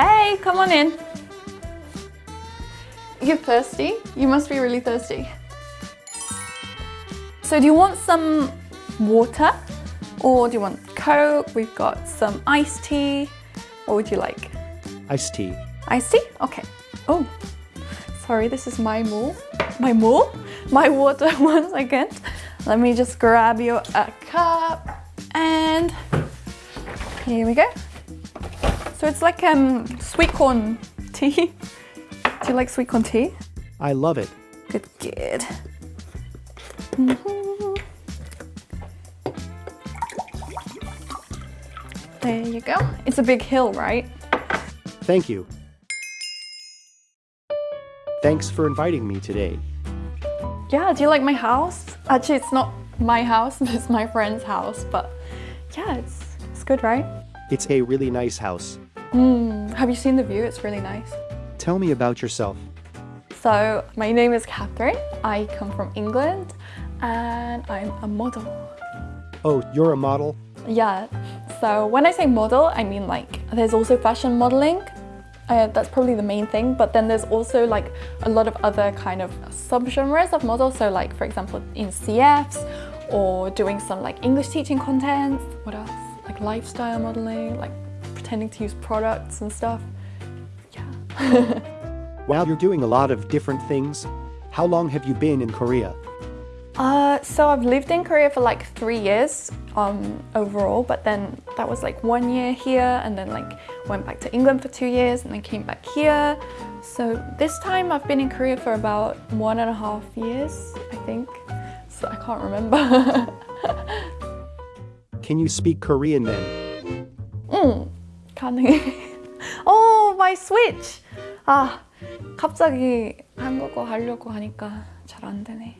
Hey, come on in. You're thirsty? You must be really thirsty. So do you want some water? Or do you want Coke? We've got some iced tea. What would you like? Iced tea. Iced tea? Okay. Oh, sorry, this is my mule. My mule? My water once again. Let me just grab you a uh, cup and here we go. So it's like um, sweet corn tea. Do you like sweet corn tea? I love it. Good, good. Mm -hmm. There you go. It's a big hill, right? Thank you. Thanks for inviting me today. Yeah, do you like my house? Actually, it's not my house, it's my friend's house, but yeah, it's, it's good, right? It's a really nice house. Mm, have you seen the view? It's really nice. Tell me about yourself. So, my name is Catherine. I come from England and I'm a model. Oh, you're a model? Yeah. So when I say model, I mean like there's also fashion modeling. Uh, that's probably the main thing, but then there's also like a lot of other kind of subgenres of models. So like, for example, in CFs or doing some like English teaching content. What else? Like lifestyle modeling, like pretending to use products and stuff. Yeah. While you're doing a lot of different things, how long have you been in Korea? Uh, so I've lived in Korea for like three years um, overall, but then that was like one year here and then like went back to England for two years and then came back here. So this time I've been in Korea for about one and a half years, I think. So I can't remember. Can you speak Korean then? 응, 가능해. oh, my switch! 아, 갑자기 한국어 하려고 하니까 잘 안 되네.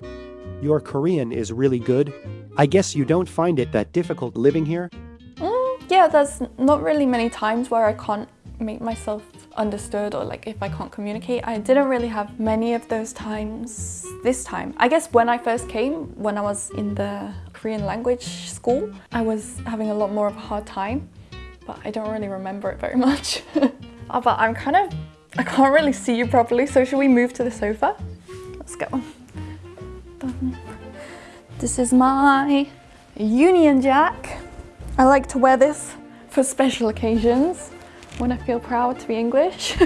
Your Korean is really good. I guess you don't find it that difficult living here? Mm, yeah, there's not really many times where I can't make myself understood or like if I can't communicate. I didn't really have many of those times this time. I guess when I first came, when I was in the Korean language school, I was having a lot more of a hard time, but I don't really remember it very much. oh, but I'm kind of, I can't really see you properly, so should we move to the sofa? Let's go. This is my Union Jack. I like to wear this for special occasions when I feel proud to be English.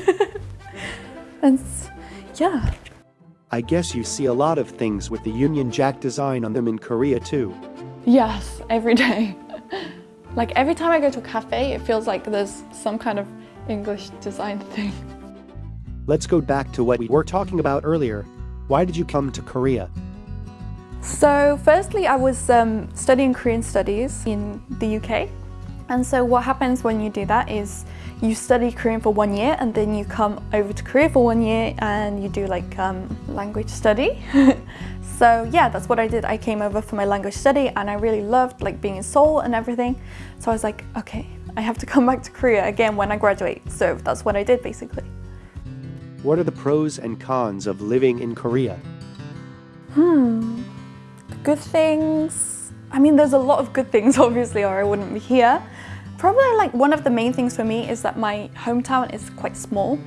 and yeah. I guess you see a lot of things with the Union Jack design on them in Korea too. Yes, every day. Like every time I go to a cafe, it feels like there's some kind of English design thing. Let's go back to what we were talking about earlier. Why did you come to Korea? So firstly, I was um, studying Korean studies in the UK. And so what happens when you do that is you study Korean for one year and then you come over to Korea for one year and you do like um, language study. so yeah, that's what I did. I came over for my language study and I really loved like being in Seoul and everything. So I was like, okay, I have to come back to Korea again when I graduate. So that's what I did basically. What are the pros and cons of living in Korea? Hmm, good things. I mean, there's a lot of good things, obviously, or I wouldn't be here. Probably like one of the main things for me is that my hometown is quite small,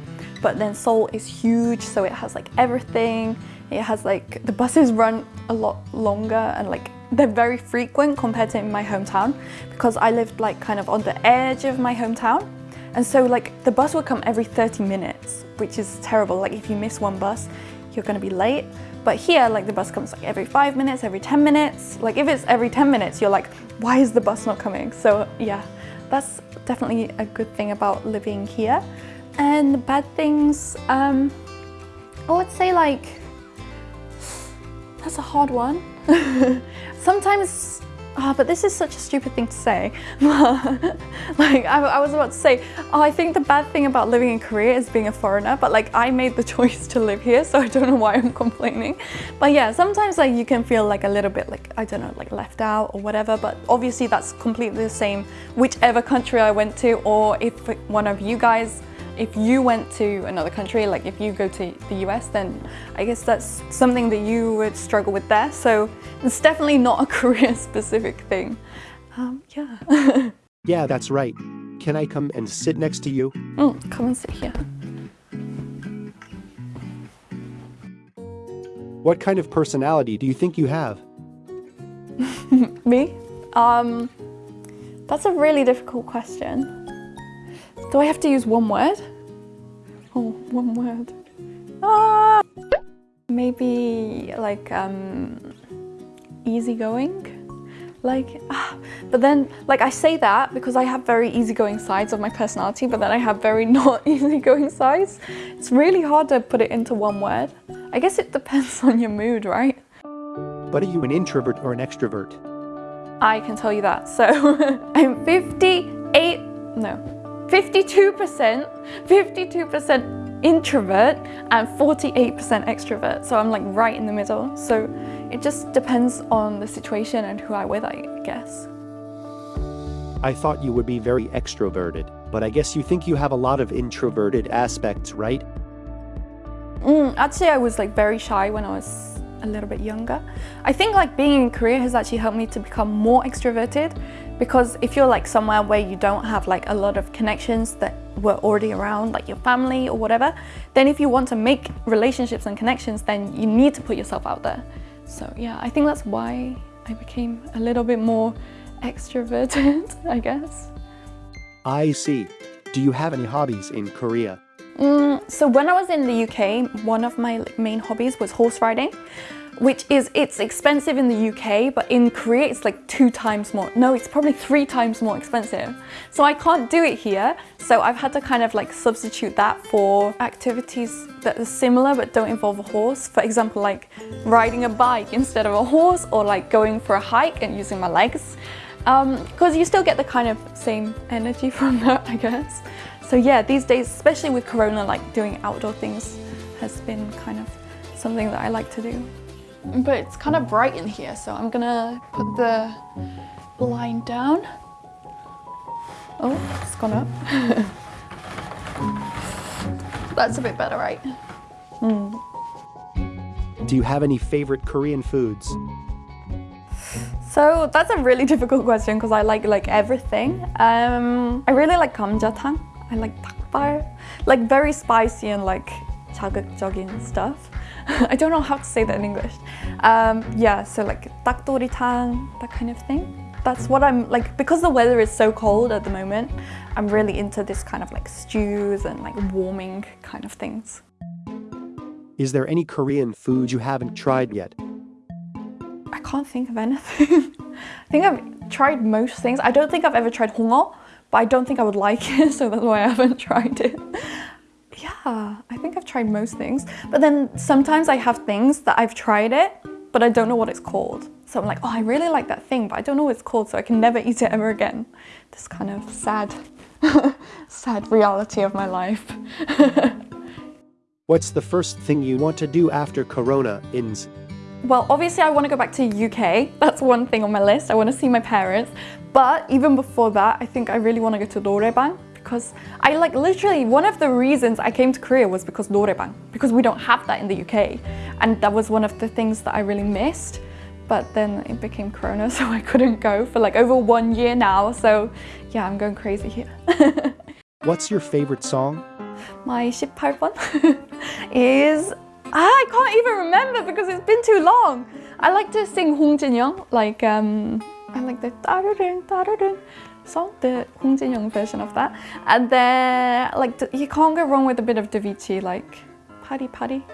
but then Seoul is huge, so it has like everything. It has like, the buses run a lot longer and like they're very frequent compared to in my hometown because I lived like kind of on the edge of my hometown. And so like the bus would come every 30 minutes, which is terrible. Like if you miss one bus, you're gonna be late. But here, like the bus comes like every five minutes, every 10 minutes. Like if it's every 10 minutes, you're like, why is the bus not coming? So yeah, that's definitely a good thing about living here. And the bad things, um, I would say like, that's a hard one. Sometimes Oh, but this is such a stupid thing to say. like, I, I, was about to say, oh, I think the bad thing about living in Korea is being a foreigner, but like, I made the choice to live here, so I don't know why I'm complaining. But yeah, sometimes like you can feel like a little bit like, I don't know, like left out or whatever, but obviously that's completely the same whichever country I went to, or if one of you guys if you went to another country, like if you go to the US, then I guess that's something that you would struggle with there. So it's definitely not a Korea specific thing. Um, yeah. yeah, that's right. Can I come and sit next to you? Mm, come and sit here. What kind of personality do you think you have? Me? Um, that's a really difficult question. Do I have to use one word? Oh, one word. Ah, maybe like um, easygoing. Like, ah, but then like I say that because I have very easygoing sides of my personality, but then I have very not easygoing sides. It's really hard to put it into one word. I guess it depends on your mood, right? But are you an introvert or an extrovert? I can tell you that. So I'm 58, no, 52%, 52% introvert and 48% extrovert. So I'm like right in the middle. So it just depends on the situation and who I'm with, I guess. I thought you would be very extroverted, but I guess you think you have a lot of introverted aspects, right? Mm, actually, I was like very shy when I was a little bit younger. I think like being in Korea has actually helped me to become more extroverted because if you're like somewhere where you don't have like a lot of connections that were already around, like your family or whatever, then if you want to make relationships and connections, then you need to put yourself out there. So yeah, I think that's why I became a little bit more extroverted, I guess. I see. Do you have any hobbies in Korea? Mm, so when I was in the UK, one of my main hobbies was horse riding, which is, it's expensive in the UK, but in Korea it's like two times more. No, it's probably three times more expensive. So I can't do it here. So I've had to kind of like substitute that for activities that are similar but don't involve a horse. For example, like riding a bike instead of a horse or like going for a hike and using my legs. Because um, you still get the kind of same energy from that, I guess. So yeah, these days, especially with Corona, like doing outdoor things has been kind of something that I like to do. But it's kind of bright in here, so I'm gonna put the blind down. Oh, it's gone up. That's a bit better, right? Mm. Do you have any favorite Korean foods? So that's a really difficult question because I like like everything. Um, I really like kamjatang. I like 닭발, like very spicy and like 자극적인 stuff. I don't know how to say that in English. Um, yeah, so like 닭도리탕, that kind of thing. That's what I'm like, because the weather is so cold at the moment, I'm really into this kind of like stews and like warming kind of things. Is there any Korean food you haven't tried yet? I can't think of anything. I think I've tried most things. I don't think I've ever tried hongo, but I don't think I would like it, so that's why I haven't tried it. Yeah, I think I've tried most things. But then sometimes I have things that I've tried it, but I don't know what it's called. So I'm like, oh, I really like that thing, but I don't know what it's called, so I can never eat it ever again. This kind of sad, sad reality of my life. What's the first thing you want to do after Corona ends? Well, obviously I want to go back to UK. That's one thing on my list. I want to see my parents. But even before that, I think I really want to go to Norebang because I like literally one of the reasons I came to Korea was because Norebang because we don't have that in the UK and that was one of the things that I really missed but then it became Corona so I couldn't go for like over one year now so yeah I'm going crazy here. What's your favorite song? My 18번 is I can't even remember because it's been too long. I like to sing Hong Jin Young like um I like the da-da-dun, da-da-dun song, the Hong Jin Young version of that. And then, like, you can't go wrong with a bit of Davichi, like, Party Party.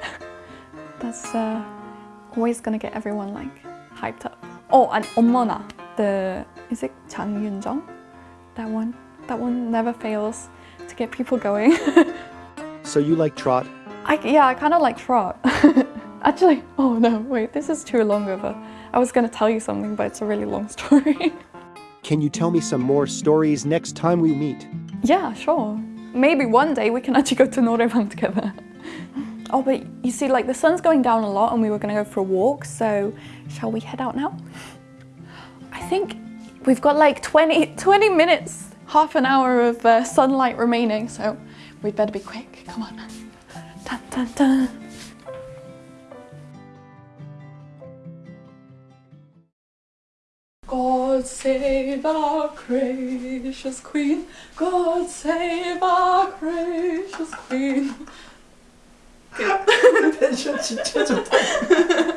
That's uh, always gonna get everyone, like, hyped up. Oh, and Omona, the, is it Chang Yun-jung? That one, that one never fails to get people going. so you like trot? I, yeah, I kind of like trot. Actually, oh no, wait, this is too long of a I was going to tell you something, but it's a really long story. Can you tell me some more stories next time we meet? Yeah, sure. Maybe one day we can actually go to Norebang together. oh, but you see, like the sun's going down a lot and we were going to go for a walk, so shall we head out now? I think we've got like 20, 20 minutes, half an hour of uh, sunlight remaining, so we'd better be quick. Come on. Dun. God save our gracious Queen. God save our gracious Queen. 텐션 진짜 좋다.